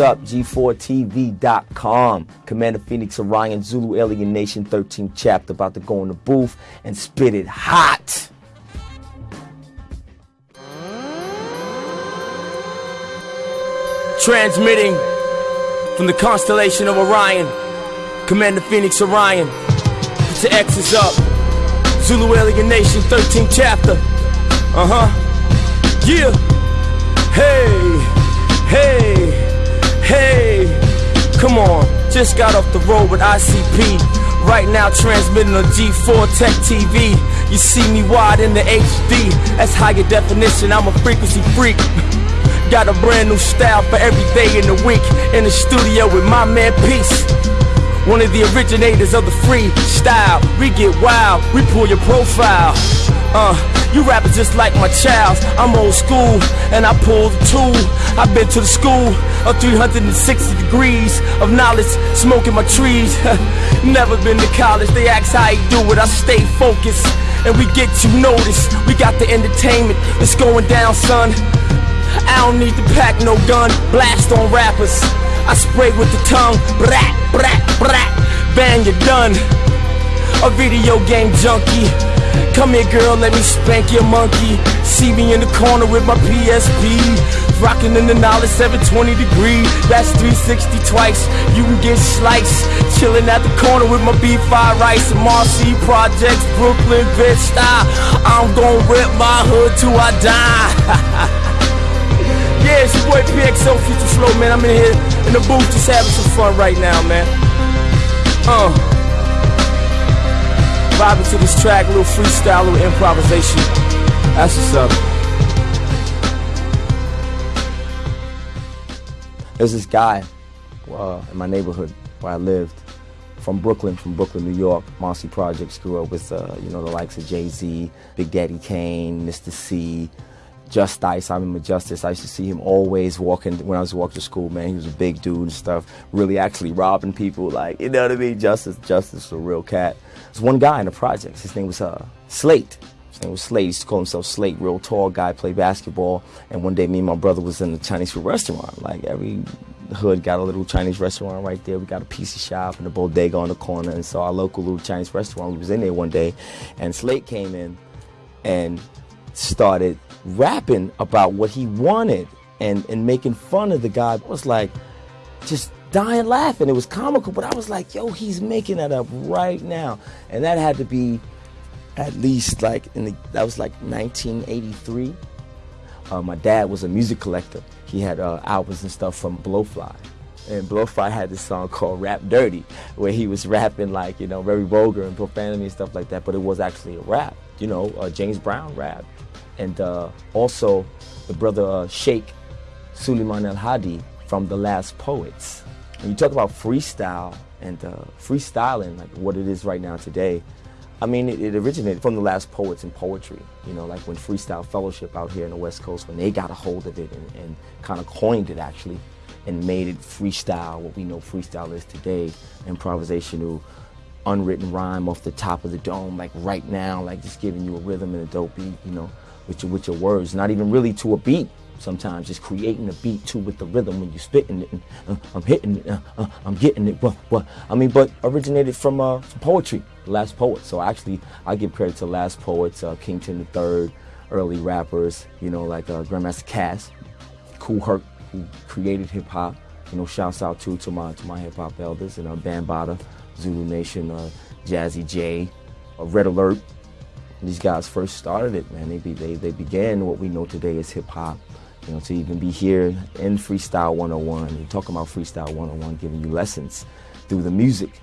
up, G4TV.com. Commander Phoenix Orion, Zulu Alien Nation 13th chapter, about to go in the booth and spit it hot. Transmitting from the constellation of Orion, Commander Phoenix Orion. Put your X's up. Zulu Alien Nation 13th chapter. Uh huh. Yeah. Hey, hey. Just got off the road with ICP. Right now transmitting on G4 Tech TV. You see me wide in the HD. That's higher definition. I'm a frequency freak. Got a brand new style for every day in the week. In the studio with my man Peace. One of the originators of the free style. We get wild, we pull your profile. Uh, you rappers just like my child. I'm old school, and I pull the tool. I've been to the school of 360 degrees of knowledge, smoking my trees. Never been to college. They ask how you do it. I stay focused, and we get you noticed. We got the entertainment. It's going down, son. I don't need to pack no gun, blast on rappers. I spray with the tongue, brat, brat, brat, bang, you're done. A video game junkie. Come here, girl, let me spank your monkey. See me in the corner with my PSP. Rocking in the knowledge 720 degree. That's 360 twice. You can get sliced. Chilling at the corner with my B5 rice. Marcy Projects, Brooklyn, bitch style. I'm gonna rip my hood till I die. Yeah, it's your boy PXO Future Flow, man. I'm in here in the booth just having some fun right now, man. Uh. Vibing to this track, little freestyle, little improvisation. That's what's up. There's this guy uh, in my neighborhood where I lived from Brooklyn, from Brooklyn, New York. Marcy Projects grew up with, uh, you know, the likes of Jay-Z, Big Daddy Kane, Mr. Cee, Just-Ice, I'm in Justice. I used to see him always walking when I was walking to school, man. He was a big dude and stuff, really actually robbing people, like, you know what I mean? Justice, Justice, was a real cat. There's one guy in the projects. His name was uh, Slate. His name was Slate. He used to call himself Slate, real tall guy, play basketball. And one day, me and my brother was in the Chinese food restaurant. Like, every hood got a little Chinese restaurant right there. We got a pizza shop and a bodega on the corner. And so our local little Chinese restaurant, we was in there one day. And Slate came in and started rapping about what he wanted and, and making fun of the guy. I was like, just dying laughing. It was comical, but I was like, yo, he's making that up right now. And that had to be at least like in the, that was like 1983. Uh, my dad was a music collector. He had uh, albums and stuff from Blowfly. And Blowfly had this song called Rap Dirty, where he was rapping like, you know, very vulgar and profanity and stuff like that, but it was actually a rap. You know, uh, James Brown rap and uh, also the brother uh, Sheikh Suleiman Al Hadi from The Last Poets. When you talk about freestyle and uh, freestyling, like what it is right now today, I mean, it, it, originated from The Last Poets and poetry. You know, like when Freestyle Fellowship out here in the West Coast, when they got a hold of it and, and kind of coined it actually and made it freestyle, what we know freestyle is today, improvisational unwritten rhyme off the top of the dome, like right now, like just giving you a rhythm and a dope beat, you know with your, with your words, not even really to a beat. Sometimes just creating a beat too with the rhythm when you're spitting it. And, uh, I'm hitting it. Uh, uh, I'm getting it. What? What? I mean, but originated from, uh, poetry. Last poet. So actually, I give credit to last poets, uh, Kington III, early rappers. You know, like uh, Grandmaster Caz, Kool Herc, who created hip hop. You know, shouts out too to my to my hip hop elders and uh, Bambaataa, Zulu Nation, Jazzy Jay, Red Alert these guys first started it, man. They, they, they began what we know today as hip hop. You know, to even be here in Freestyle 101 and talking about Freestyle 101, giving you lessons through the music.